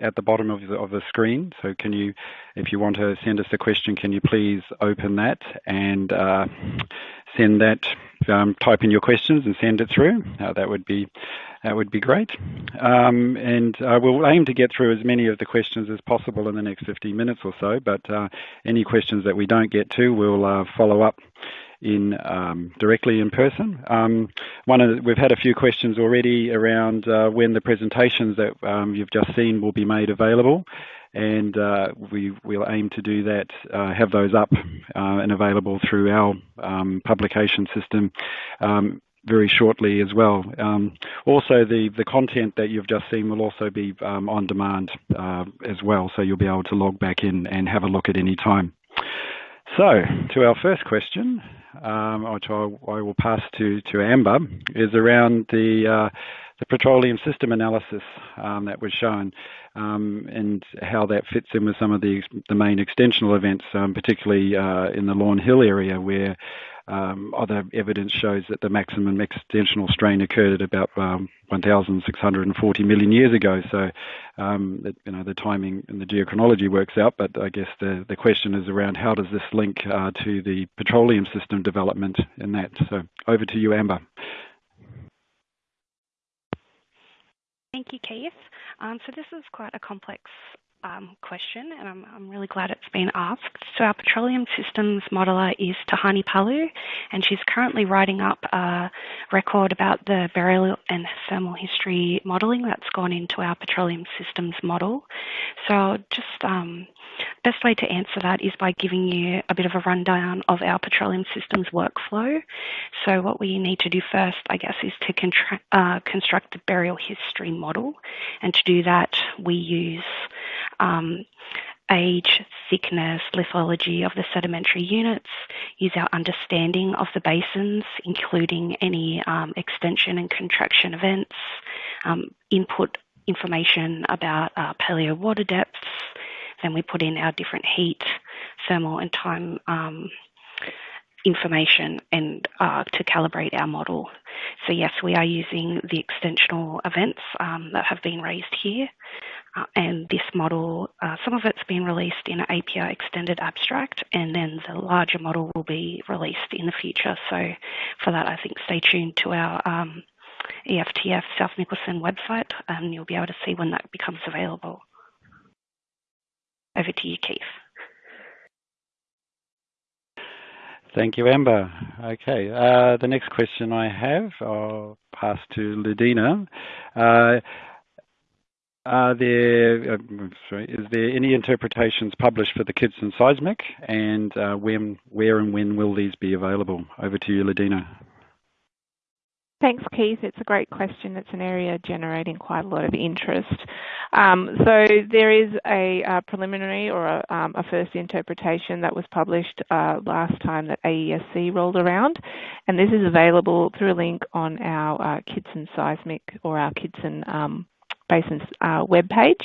at the bottom of the, of the screen. So can you, if you want to send us a question, can you please open that and uh, send that, um, type in your questions and send it through. Uh, that would be that would be great. Um, and uh, we'll aim to get through as many of the questions as possible in the next 15 minutes or so. But uh, any questions that we don't get to, we'll uh, follow up in um, directly in person. Um, one of the, we've had a few questions already around uh, when the presentations that um, you've just seen will be made available, and uh, we will aim to do that, uh, have those up and available through our publication system. Very shortly as well. Also, the, the content that you've just seen will also be on demand as well, so you'll be able to log back in and have a look at any time. So, to our first question, which I, I, will pass to, to Amber, is around the, uh, the petroleum system analysis um, that was shown um, and how that fits in with some of the, the main extensional events, um, particularly uh, in the Lawn Hill area where um, other evidence shows that the maximum extensional strain occurred at about um, 1,640 million years ago. So, um, you know, the timing and the geochronology works out. But I guess the, the question is around how does this link uh, to the petroleum system development in that. So, over to you, Amber. Thank you, Keith. Um, so this is quite a complex um, question, and I'm, I'm, really glad it's been asked. So our petroleum systems modeler is Tehani Palu, and she's currently writing up a record about the burial and thermal history modelling that's gone into our petroleum systems model. So I'll just um, best way to answer that is by giving you a bit of a rundown of our petroleum systems workflow. So what we need to do first, I guess, is to uh, construct the burial history model, and to do that, we use um, age, thickness, lithology of the sedimentary units, use our understanding of the basins, including any um, extension and contraction events, um, input information about uh, paleo water depths, then we put in our different heat, thermal and time um, information and uh, to calibrate our model. So yes, we are using the extensional events um, that have been raised here. Uh, and this model, uh, some of it's been released in an API extended abstract, and then the larger model will be released in the future. So for that, I think stay tuned to our um, EFTF South Nicholson website, and you'll be able to see when that becomes available. Over to you, Keith. Thank you, Amber. Okay, uh, the next question I have, I'll pass to Lidena. Uh, are there, uh, sorry, is there any interpretations published for the Kidson seismic, and when, where and when will these be available? Over to you, Lidena. Thanks, Keith. It's a great question. It's an area generating quite a lot of interest. Um, so there is a, a preliminary or a, um, a, first interpretation that was published uh, last time that AESC rolled around, and this is available through a link on our uh, Kidson Seismic or our Kidson um, Basin's uh, webpage.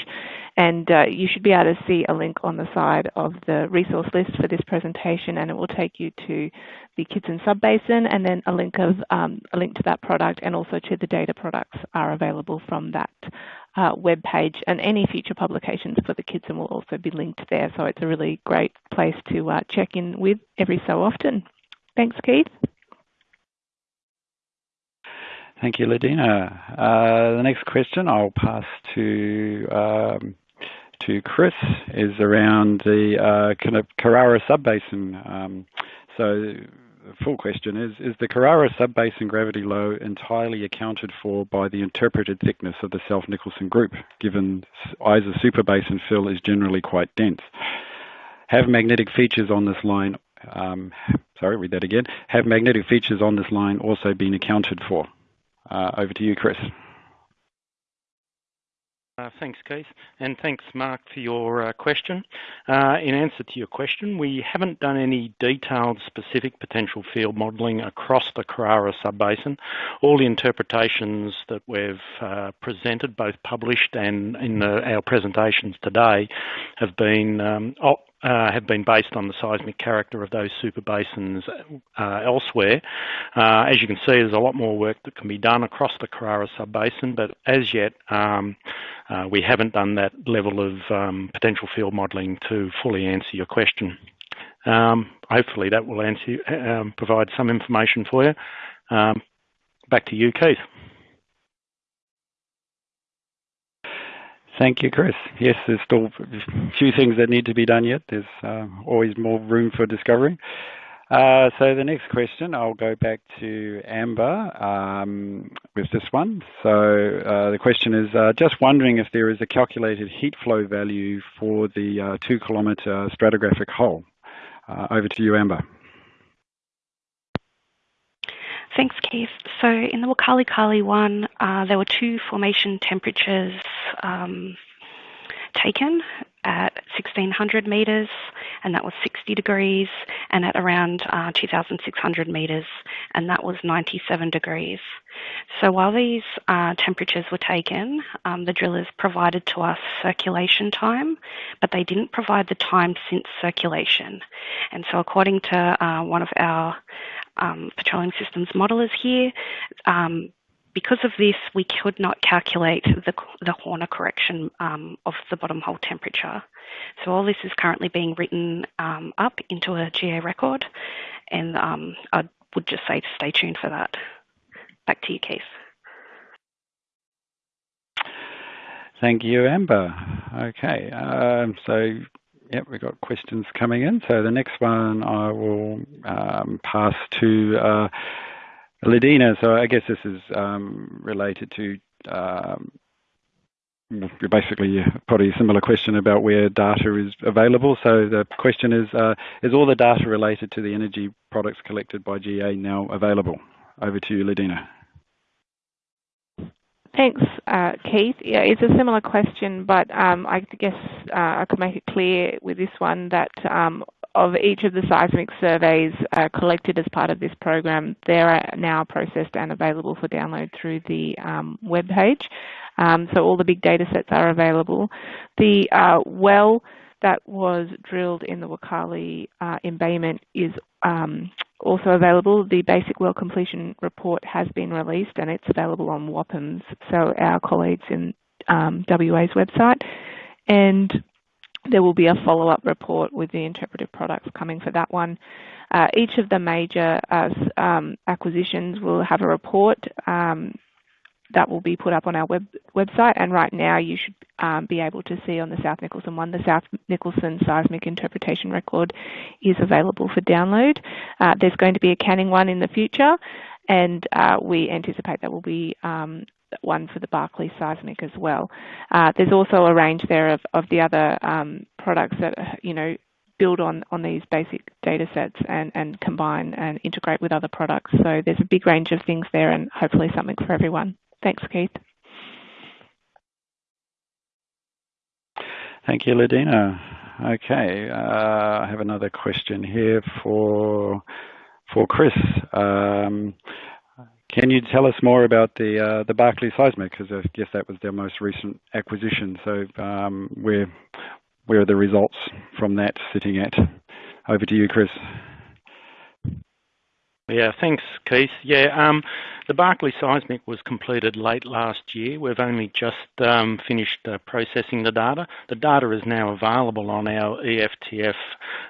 And uh, you should be able to see a link on the side of the resource list for this presentation, and it will take you to the Kidson Subbasin, and then a link of um, a link to that product, and also to the data products are available from that uh, web page. And any future publications for the Kidson will also be linked there. So it's a really great place to uh, check in with every so often. Thanks, Keith. Thank you, Lidena. Uh, the next question I'll pass to um, to Chris is around the uh, kind of Carrara subbasin. Um, so the full question is, is the Carrara subbasin gravity low entirely accounted for by the interpreted thickness of the South Nicholson group, given Isa superbasin fill is generally quite dense? Have magnetic features on this line, um, sorry, read that again, have magnetic features on this line also been accounted for? Uh, over to you, Chris. Uh, thanks, Keith, and thanks, Mark, for your uh, question. In answer to your question, we haven't done any detailed specific potential field modelling across the Carrara subbasin. All the interpretations that we've presented, both published and in our presentations today, have been um, have been based on the seismic character of those super basins uh, elsewhere. Uh, as you can see, there's a lot more work that can be done across the Carrara sub-basin, but as yet um, uh, we haven't done that level of um, potential field modelling to fully answer your question. Um, hopefully that will answer, um, provide some information for you. Um, back to you, Keith. Thank you, Chris. Yes, there's still a few things that need to be done yet. There's uh, always more room for discovery. Uh, so the next question, I'll go back to Amber um, with this one. So uh, the question is, just wondering if there is a calculated heat flow value for the uh, two kilometre stratigraphic hole. Over to you, Amber. Thanks, Keith. So in the Waukarlycarly one, uh, there were two formation temperatures um, taken at 1600 metres, and that was 60 degrees, and at around uh, 2600 metres, and that was 97 degrees. So while these uh, temperatures were taken, um, the drillers provided to us circulation time, but they didn't provide the time since circulation. And so, according to uh, one of our um, petroleum systems modelers here, um, because of this, we could not calculate the, the Horner correction um, of the bottom hole temperature. So all this is currently being written um, up into a GA record, and um, I would just say to stay tuned for that. Back to you, Keith. Thank you, Amber. Okay, um, so yep, we've got questions coming in. So the next one I will um, pass to uh, Lidena. So I guess this is um, related to um, basically probably a similar question about where data is available. So the question is, uh, is all the data related to the energy products collected by GA now available? Over to you, Lidena. Thanks, uh, Keith. Yeah, it's a similar question, but um, I guess uh, I could make it clear with this one that um, of each of the seismic surveys uh, collected as part of this program, they are now processed and available for download through the um, web page. Um, so all the big data sets are available. The well that was drilled in the Waukarlycarly embayment is also available. The basic well completion report has been released and it's available on WAPIMS, so our colleagues in um, WA's website. And there will be a follow-up report with the interpretive products coming for that one. Uh, each of the major uh, um, acquisitions will have a report um, that will be put up on our web, website. And right now, you should um, be able to see on the South Nicholson one, the South Nicholson seismic interpretation record is available for download. Uh, there's going to be a Canning one in the future, and uh, we anticipate that will be um, one for the Barkly seismic as well. Uh, there's also a range there of, of the other um, products that you know build on, on these basic data sets and, and combine and integrate with other products. So there's a big range of things there and hopefully something for everyone. Thanks, Keith. Thank you, Lidena. Okay, uh, I have another question here for for Chris. Um, can you tell us more about the uh, the Barkly seismic? Because I guess that was their most recent acquisition. So um, where where are the results from that sitting at? Over to you, Chris. Yeah, thanks, Keith. Yeah, um, the Barkly seismic was completed late last year. We've only just um, finished uh, processing the data. The data is now available on our EFTF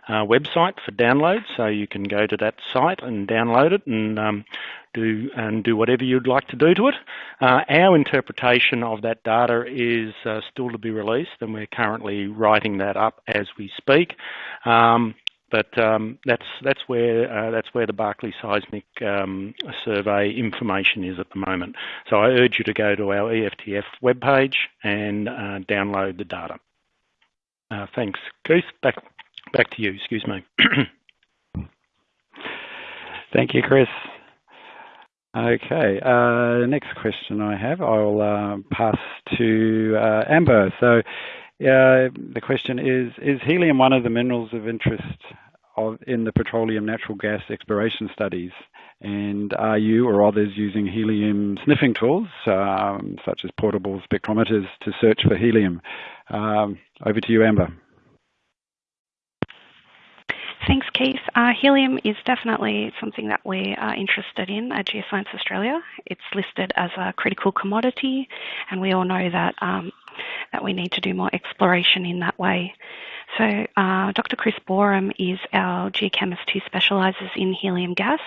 uh, website for download, so you can go to that site and download it and um, do and do whatever you'd like to do to it. Uh, our interpretation of that data is still to be released, and we're currently writing that up as we speak. But um, that's that's where uh, that's where the Barkly Seismic um, Survey information is at the moment. So I urge you to go to our EFTF webpage and uh, download the data. Uh, thanks, Keith. Back to you. Excuse me. Thank you, Chris. Okay, next question I have, I'll pass to Amber. So the question is, is helium one of the minerals of interest in the petroleum natural gas exploration studies? And are you or others using helium sniffing tools, um, such as portable spectrometers, to search for helium? Um, over to you, Amber. Thanks, Keith. Uh, helium is definitely something that we are interested in at Geoscience Australia. It's listed as a critical commodity, and we all know that um, that we need to do more exploration in that way. So uh, Dr. Chris Boreham is our geochemist who specialises in helium gas.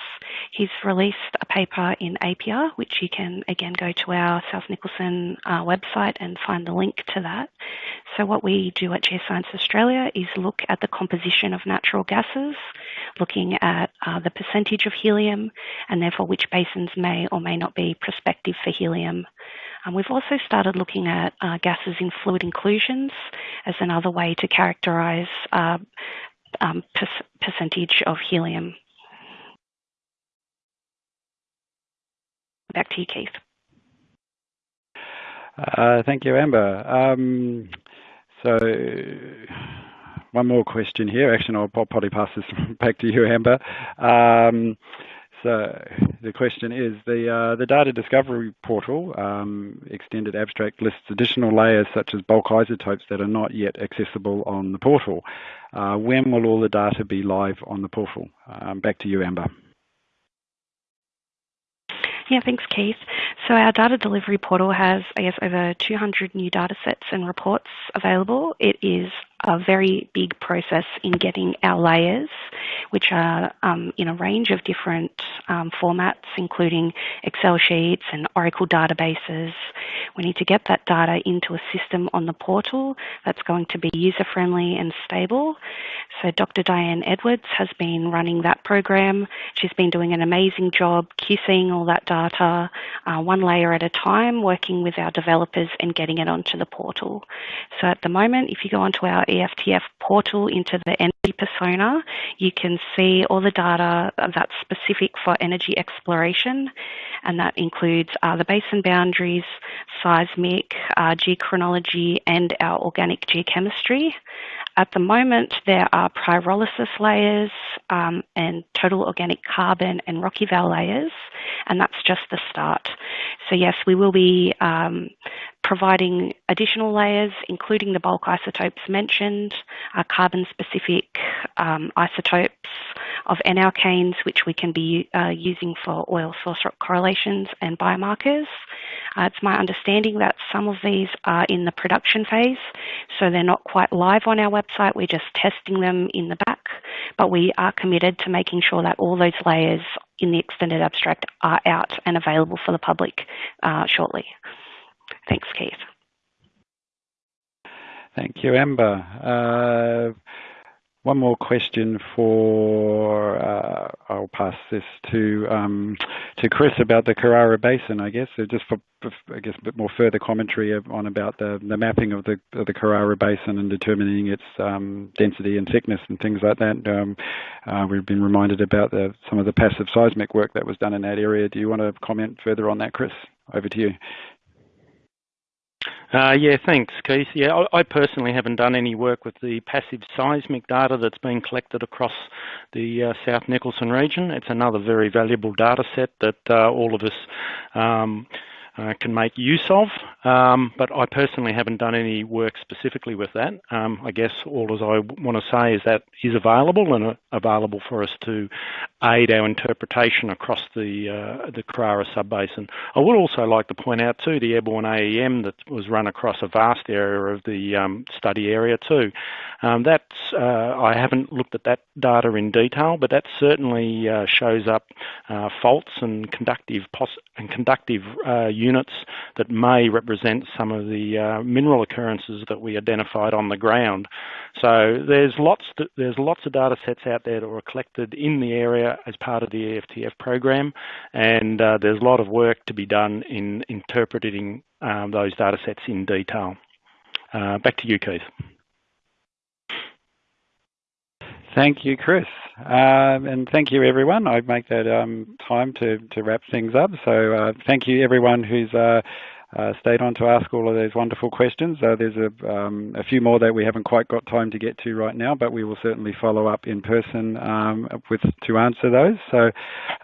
He's released a paper in APPEA, which you can again go to our South Nicholson uh, website and find the link to that. So what we do at Geoscience Australia is look at the composition of natural gases, looking at uh, the percentage of helium, and therefore which basins may or may not be prospective for helium. Um, we've also started looking at uh, gases in fluid inclusions as another way to characterise uh, um, per percentage of helium. Back to you, Keith. Uh, thank you, Amber. Um, so, one more question here. Actually, I'll probably pass this back to you, Amber. Um, the question is the uh, the data discovery portal um, extended abstract lists additional layers such as bulk isotopes that are not yet accessible on the portal. Uh, when will all the data be live on the portal? Um, back to you, Amber. Yeah, thanks, Keith. So our data delivery portal has, I guess, over 200 new data sets and reports available. It is a very big process in getting our layers, which are um, in a range of different um, formats, including Excel sheets and Oracle databases. We need to get that data into a system on the portal that's going to be user friendly and stable. So Dr. Diane Edwards has been running that program. She's been doing an amazing job QCing all that data, uh, one layer at a time, working with our developers and getting it onto the portal. So at the moment, if you go onto our EFTF portal into the energy persona, you can see all the data that's specific for energy exploration, and that includes uh, the basin boundaries, seismic, uh, geochronology, and our organic geochemistry. At the moment, there are pyrolysis layers um, and total organic carbon and Rock-Eval layers, and that's just the start. So yes, we will be um, providing additional layers, including the bulk isotopes mentioned, uh, carbon-specific um, isotopes of N-alkanes, which we can be uh, using for oil source rock correlations and biomarkers. Uh, it's my understanding that some of these are in the production phase, so they're not quite live on our website. We're just testing them in the back. but we are committed to making sure that all those layers in the extended abstract are out and available for the public uh, shortly. Thanks, Keith. Thank you, Amber. Uh, one more question for, uh, I'll pass this to um, to Chris about the Carrara Basin, I guess. Just for, I guess, a bit more further commentary on about the, mapping of the Carrara Basin and determining its um, density and thickness and things like that. Um, uh, we've been reminded about the, some of the passive seismic work that was done in that area. Do you want to comment further on that, Chris? Over to you. Uh, yeah, thanks, Keith. Yeah, I, personally haven't done any work with the passive seismic data that's been collected across the uh, South Nicholson region. It's another very valuable data set that uh, all of us um, uh, can make use of. Um, but I personally haven't done any work specifically with that. Um, I guess all as I want to say is that is available and uh, available for us to aid our interpretation across the uh, the Carrara subbasin. I would also like to point out too the airborne AEM that was run across a vast area of the um, study area too. Um, that's uh, I haven't looked at that data in detail, but that certainly uh, shows up uh, faults and conductive and conductive units that may represent some of the uh, mineral occurrences that we identified on the ground. So there's lots to, there's lots of data sets out there that were collected in the area as part of the EFTF program, and uh, there's a lot of work to be done in interpreting um, those data sets in detail. Uh, back to you, Keith. Thank you, Chris. Um, and thank you, everyone. I make that um, time to, to wrap things up. So uh, thank you, everyone who's uh, uh, stayed on to ask all of those wonderful questions. Uh, there's a, um, a, few more that we haven't quite got time to get to right now, but we will certainly follow up in person um, with to answer those. So,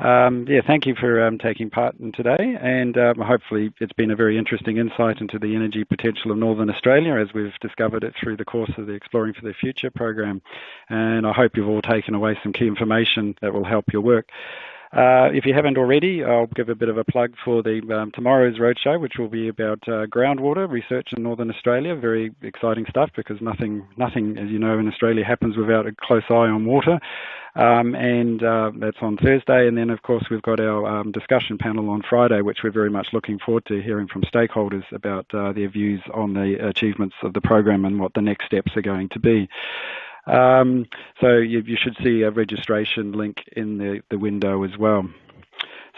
um, yeah, thank you for um, taking part in today, and um, hopefully it's been a very interesting insight into the energy potential of Northern Australia as we've discovered it through the course of the Exploring for the Future program. And I hope you've all taken away some key information that will help your work. Uh, if you haven't already, I'll give a bit of a plug for the um, tomorrow's roadshow, which will be about uh, groundwater research in Northern Australia. Very exciting stuff because nothing, nothing, as you know, in Australia happens without a close eye on water. Um, and uh, that's on Thursday. And then, of course, we've got our um, discussion panel on Friday, which we're very much looking forward to hearing from stakeholders about uh, their views on the achievements of the program and what the next steps are going to be. Um, so you, you, should see a registration link in the, the window as well.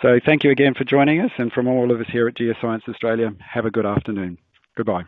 So thank you again for joining us and from all of us here at Geoscience Australia, have a good afternoon. Goodbye.